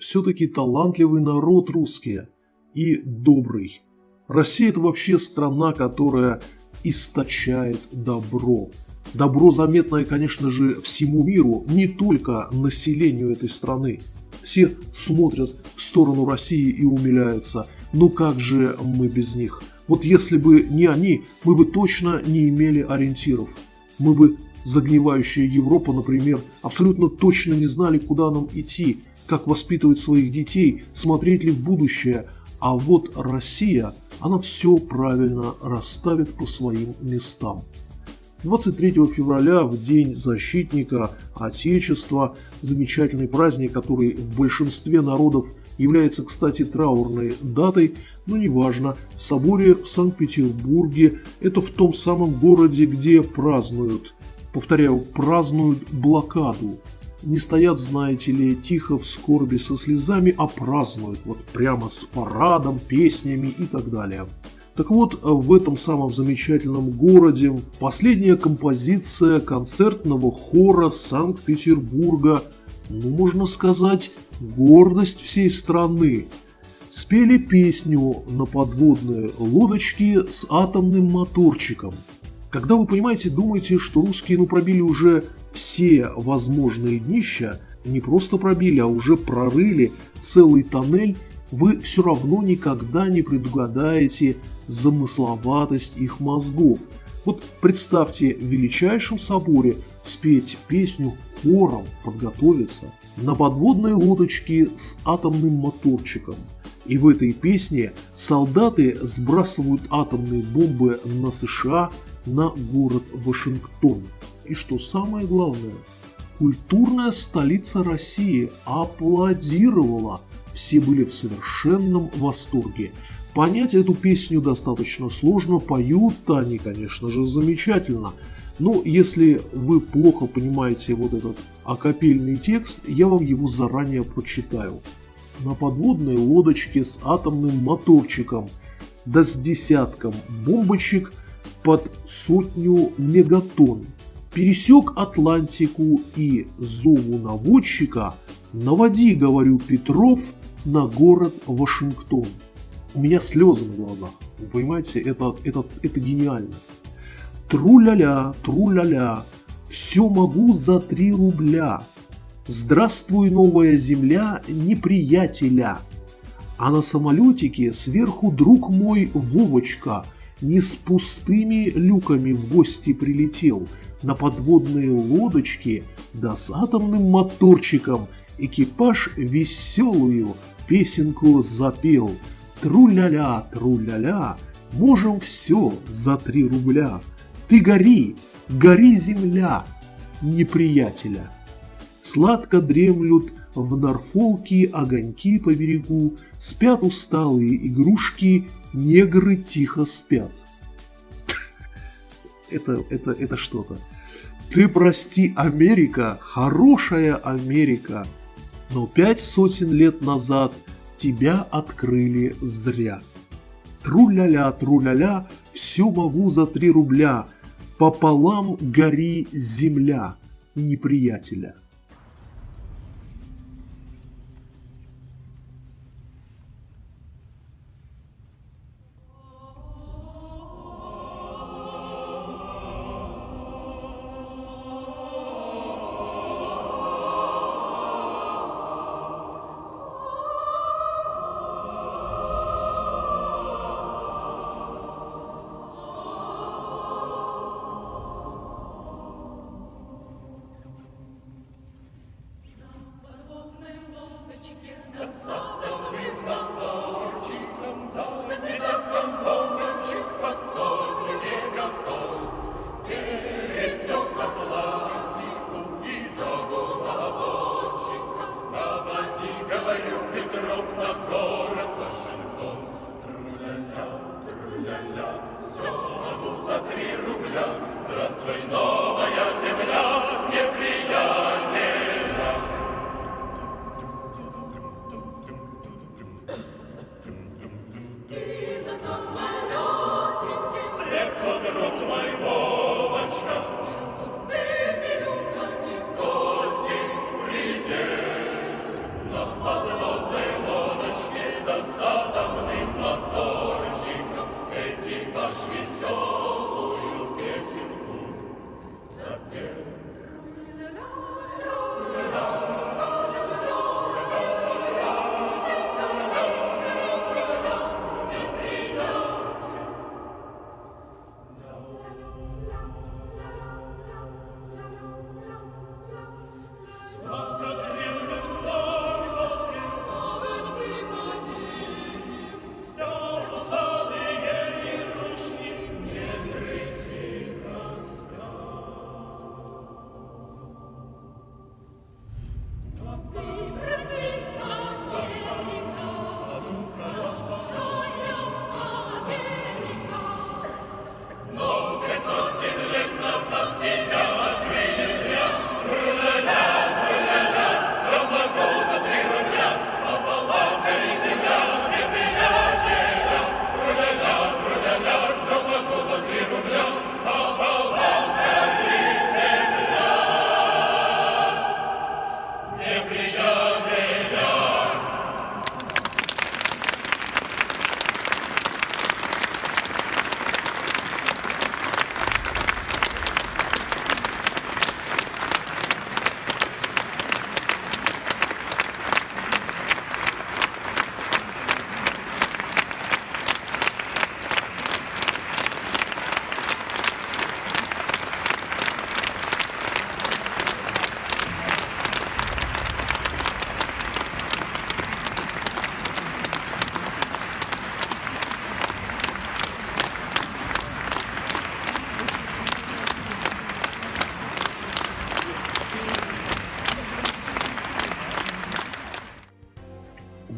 все-таки талантливый народ русские и добрый. Россия – это вообще страна, которая источает добро. Добро заметное, конечно же, всему миру, не только населению этой страны. Все смотрят в сторону России и умиляются. Ну как же мы без них? Вот если бы не они, мы бы точно не имели ориентиров. Мы бы, загнивающая Европа, например, абсолютно точно не знали, куда нам идти, как воспитывать своих детей, смотреть ли в будущее. А вот Россия, она все правильно расставит по своим местам. 23 февраля, в День защитника Отечества, замечательный праздник, который в большинстве народов является, кстати, траурной датой, но неважно, в соборе в Санкт-Петербурге, это в том самом городе, где празднуют, повторяю, празднуют блокаду. Не стоят, знаете ли, тихо в скорби со слезами, а празднуют, вот прямо с парадом, песнями и так далее. Так вот, в этом самом замечательном городе последняя композиция концертного хора Санкт-Петербурга, ну, можно сказать, гордость всей страны, спели песню на подводной лодочке с атомным моторчиком. Когда вы, понимаете, думаете, что русские ну пробили уже все возможные днища, не просто пробили, а уже прорыли целый тоннель, вы все равно никогда не предугадаете замысловатость их мозгов. Вот представьте в величайшем соборе спеть песню хором, подготовиться на подводной лодочке с атомным моторчиком. И в этой песне солдаты сбрасывают атомные бомбы на США, на город Вашингтон. И что самое главное, культурная столица России аплодировала. Все были в совершенном восторге. Понять эту песню достаточно сложно, поют они, конечно же, замечательно. Но если вы плохо понимаете вот этот акапельный текст, я вам его заранее прочитаю. На подводной лодочке с атомным моторчиком, да с десятком бомбочек под сотню мегатонн, пересек Атлантику и зову наводчика «Наводи, — говорю, Петров, — на город Вашингтон» у меня слезы на глазах. Вы понимаете, это, это, это гениально. Тру-ля-ля, тру-ля-ля, все могу за три рубля. Здравствуй, новая земля, неприятеля. А на самолетике сверху друг мой Вовочка не с пустыми люками в гости прилетел, на подводные лодочки да с атомным моторчиком экипаж веселую песенку запел – Тру-ля-ля, тру-ля-ля, можем все за три рубля. Ты гори, гори земля, неприятеля. Сладко дремлют в Норфолке огоньки по берегу, Спят усталые игрушки, негры тихо спят. Это, это, это что-то. Ты прости, Америка, хорошая Америка, но пять сотен лет назад – тебя открыли зря. Тру-ля-ля, тру-ля-ля, все могу за три рубля, пополам гори земля неприятеля. Vrindavan.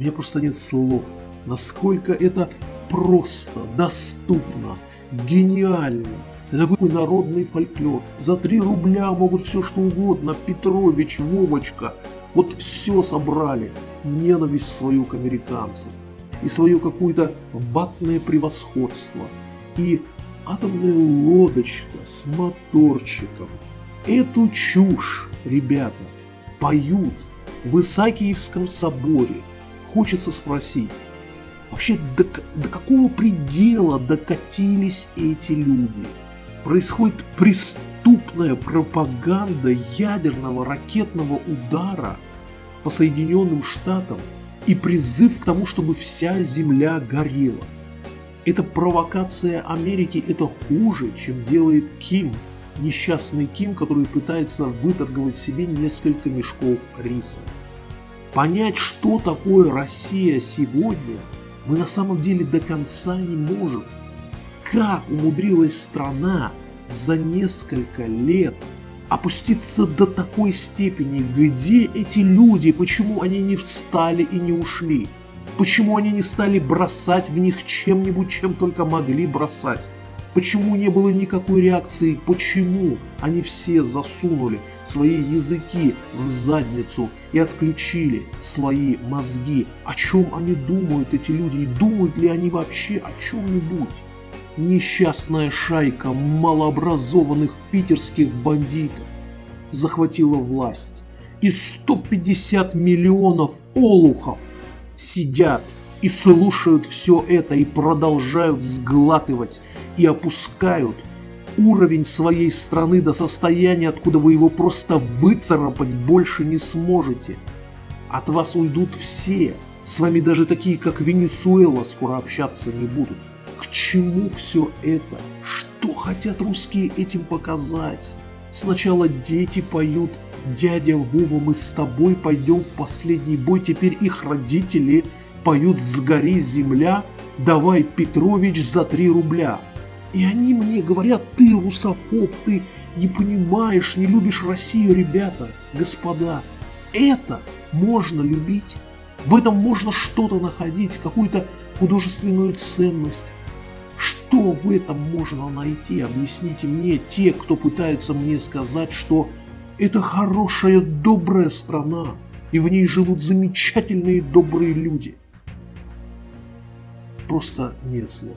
Меня просто нет слов, насколько это просто, доступно, гениально. Это такой народный фольклор. За 3 рубля могут все что угодно. Петрович, Вовочка. Вот все собрали. Ненависть свою к американцам. И свое какое-то ватное превосходство. И атомная лодочка с моторчиком. Эту чушь, ребята, поют в Исаакиевском соборе. Хочется спросить, вообще до, до какого предела докатились эти люди? Происходит преступная пропаганда ядерного ракетного удара по Соединенным Штатам и призыв к тому, чтобы вся Земля горела. Эта провокация Америки это хуже, чем делает Ким, несчастный Ким, который пытается выторговать себе несколько мешков риса. Понять, что такое Россия сегодня, мы на самом деле до конца не можем. Как умудрилась страна за несколько лет опуститься до такой степени, где эти люди, почему они не встали и не ушли? Почему они не стали бросать в них чем-нибудь, чем только могли бросать? Почему не было никакой реакции? Почему они все засунули свои языки в задницу и отключили свои мозги? О чем они думают, эти люди? И думают ли они вообще о чем-нибудь? Несчастная шайка малообразованных питерских бандитов захватила власть. И 150 миллионов олухов – сидят и слушают все это и продолжают сглатывать и опускают уровень своей страны до состояния, откуда вы его просто выцарапать больше не сможете. От вас уйдут все, с вами даже такие, как Венесуэла, скоро общаться не будут. К чему все это? Что хотят русские этим показать? Сначала дети поют «Дядя Вова, мы с тобой пойдем в последний бой», теперь их родители поют «Сгори земля, давай, Петрович, за три рубля». И они мне говорят, ты русофоб, ты не понимаешь, не любишь Россию, ребята, господа. Это можно любить, в этом можно что-то находить, какую-то художественную ценность. Что в этом можно найти? Объясните мне, те, кто пытается мне сказать, что это хорошая, добрая страна, и в ней живут замечательные, добрые люди. Просто нет слов.